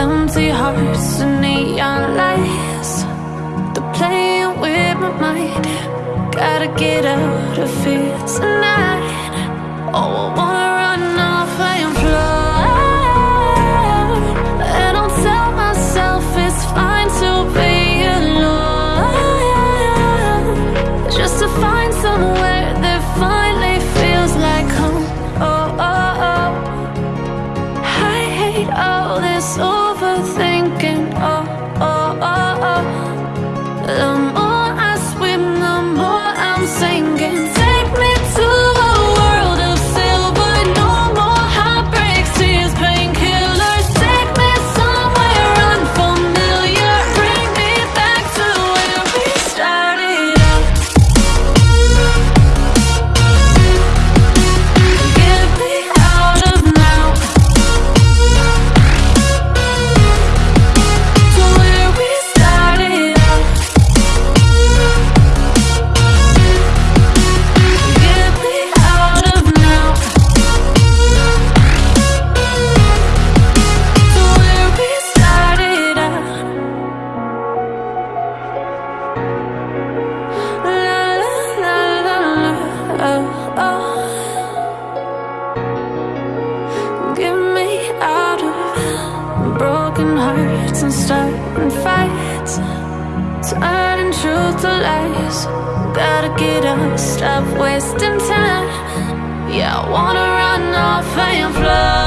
empty hearts and neon lights. They're playing with my mind. Gotta get out of here tonight. Oh, I wanna run off and fly. And I'll tell myself it's fine to be alone. Just to find somewhere that finally feels like home. Oh, oh, oh. I hate all this overthinking. Broken hearts and starting fights. Turning truth to lies. Gotta get up, stop wasting time. Yeah, I wanna run off and fly.